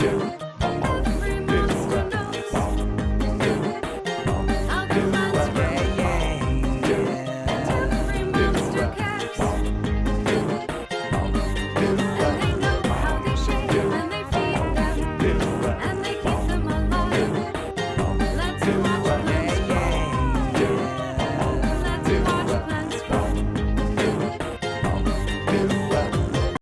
do.